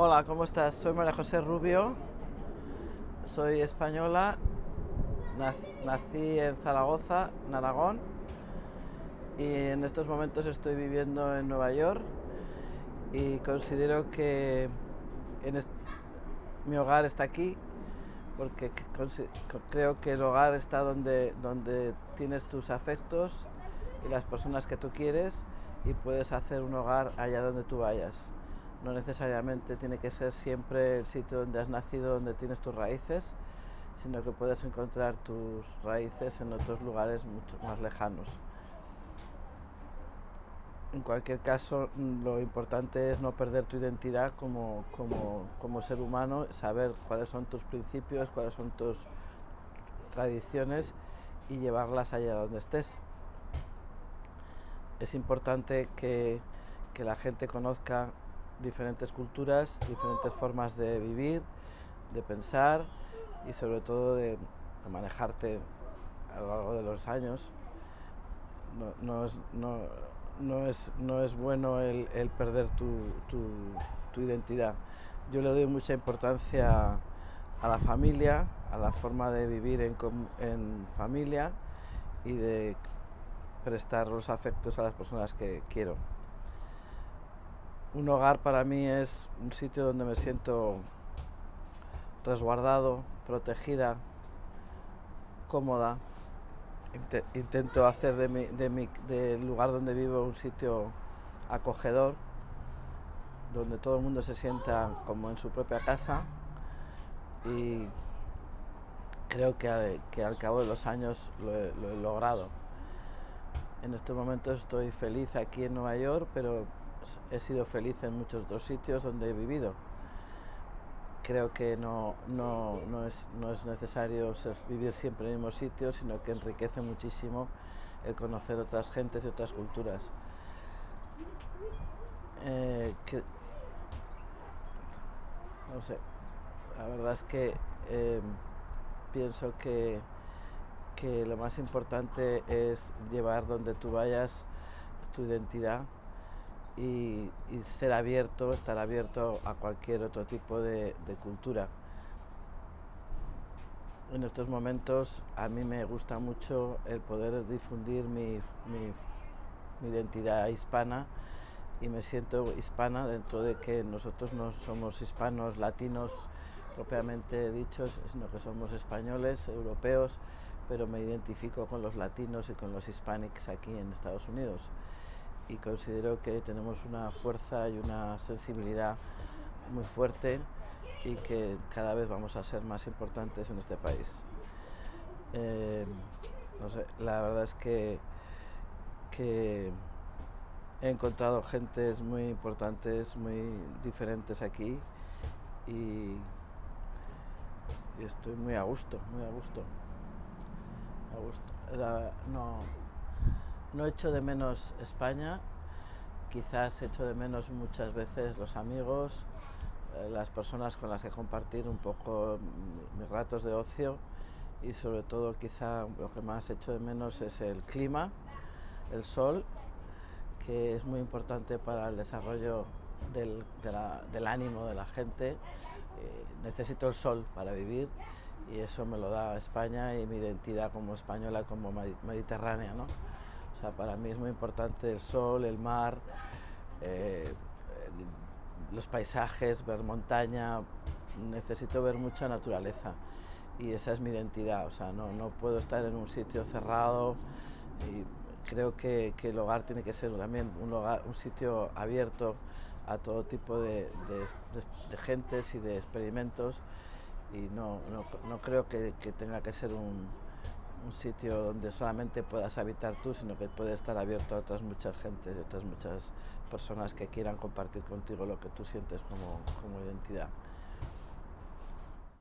Hola, ¿cómo estás? Soy María José Rubio, soy española, nací en Zaragoza, en Aragón, y en estos momentos estoy viviendo en Nueva York y considero que mi hogar está aquí porque creo que el hogar está donde, tienes tus afectos y las personas que tú quieres y puedes hacer un hogar allá donde tú vayas. No necesariamente tiene que ser siempre el sitio donde has nacido, donde tienes tus raíces, sino que puedes encontrar tus raíces en otros lugares mucho más lejanos. En cualquier caso, lo importante es no perder tu identidad como, como ser humano, saber cuáles son tus principios, cuáles son tus tradiciones y llevarlas allá donde estés. Es importante que, que la gente conozca diferentes culturas, diferentes formas de vivir, de pensar y sobre todo de, manejarte a lo largo de los años. No, es, no, es, bueno el, perder tu, identidad. Yo le doy mucha importancia a la familia, a la forma de vivir en, en familia y de prestar los afectos a las personas que quiero. Un hogar para mí es un sitio donde me siento resguardado, protegida, cómoda. Intento hacer de mi, del lugar donde vivo un sitio acogedor, donde todo el mundo se sienta como en su propia casa y creo que, que al cabo de los años lo he logrado. En este momento estoy feliz aquí en Nueva York, pero he sido feliz en muchos otros sitios donde he vivido. Creo que no, no, no, es, no es, necesario vivir siempre en el mismo sitio, sino que enriquece muchísimo el conocer otras gentes y otras culturas. Eh, no sé, la verdad es que eh, pienso que, que lo más importante es llevar donde tú vayas tu identidad y, ser abierto, estar abierto a cualquier otro tipo de, cultura. En estos momentos a mí me gusta mucho el poder difundir mi, identidad hispana y me siento hispana dentro de que nosotros no somos hispanos, latinos propiamente dichos, sino que somos españoles, europeos, pero me identifico con los latinos y con los hispanics aquí en Estados Unidos y considero que tenemos una fuerza y una sensibilidad muy fuerte y que cada vez vamos a ser más importantes en este país. Eh, no sé, la verdad es que, que he encontrado gentes muy importantes, muy diferentes aquí y, estoy muy a gusto, muy a gusto. A gusto. no, no echo de menos España, quizás echo de menos muchas veces los amigos, eh, las personas con las que compartir un poco mis ratos de ocio y sobre todo quizá lo que más echo de menos es el clima, el sol, que es muy importante para el desarrollo del, ánimo de la gente. Eh, necesito el sol para vivir y eso me lo da España y mi identidad como española, como mediterránea. ¿no? O sea, para mí es muy importante el sol, el mar, eh, los paisajes, ver montaña. Necesito ver mucha naturaleza y esa es mi identidad. O sea, no, no puedo estar en un sitio cerrado y creo que, que, el hogar tiene que ser también un, lugar, un sitio abierto a todo tipo de, de, gentes y de experimentos y no, no, no creo que, que tenga que ser un, un sitio donde solamente puedas habitar tú, sino que puede estar abierto a otras muchas gentes y otras muchas personas que quieran compartir contigo lo que tú sientes como, como identidad.